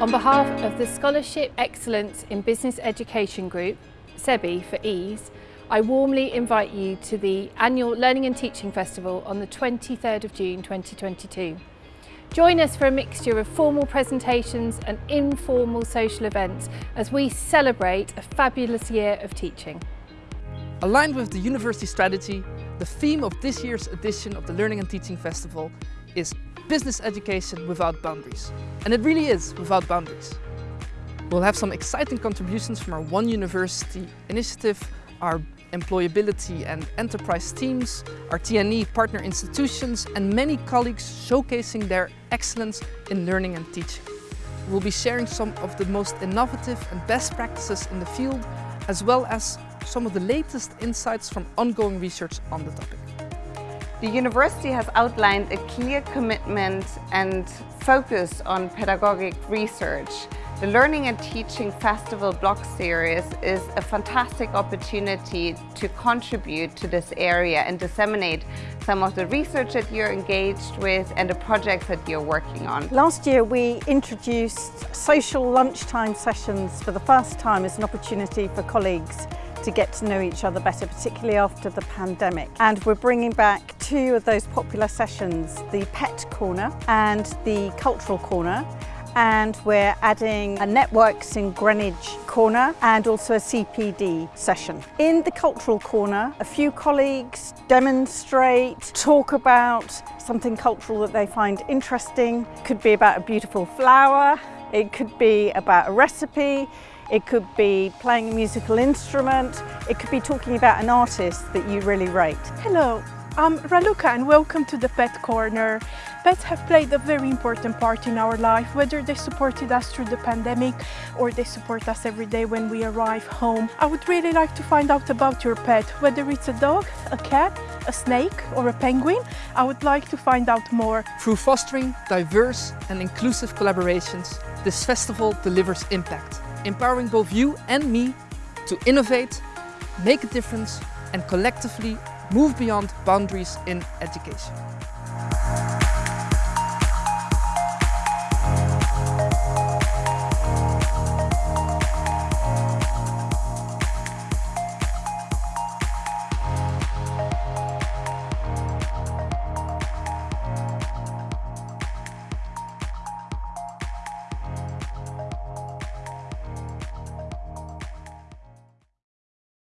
On behalf of the Scholarship Excellence in Business Education Group, SEBI for EASE, I warmly invite you to the annual Learning and Teaching Festival on the 23rd of June 2022. Join us for a mixture of formal presentations and informal social events as we celebrate a fabulous year of teaching. Aligned with the university strategy, the theme of this year's edition of the Learning and Teaching Festival is Business Education Without Boundaries. And it really is without boundaries. We'll have some exciting contributions from our One University initiative, our employability and enterprise teams, our TNE partner institutions and many colleagues showcasing their excellence in learning and teaching. We'll be sharing some of the most innovative and best practices in the field as well as some of the latest insights from ongoing research on the topic. The university has outlined a clear commitment and focus on pedagogic research. The Learning and Teaching Festival blog series is a fantastic opportunity to contribute to this area and disseminate some of the research that you're engaged with and the projects that you're working on. Last year we introduced social lunchtime sessions for the first time as an opportunity for colleagues to get to know each other better, particularly after the pandemic. And we're bringing back two of those popular sessions, the Pet Corner and the Cultural Corner and we're adding a Networks in Greenwich corner and also a CPD session. In the cultural corner, a few colleagues demonstrate, talk about something cultural that they find interesting. Could be about a beautiful flower, it could be about a recipe, it could be playing a musical instrument, it could be talking about an artist that you really rate. Hello, I'm Raluca and welcome to the Pet Corner. Pets have played a very important part in our life, whether they supported us through the pandemic or they support us every day when we arrive home. I would really like to find out about your pet, whether it's a dog, a cat, a snake or a penguin. I would like to find out more. Through fostering diverse and inclusive collaborations, this festival delivers impact empowering both you and me to innovate, make a difference and collectively move beyond boundaries in education.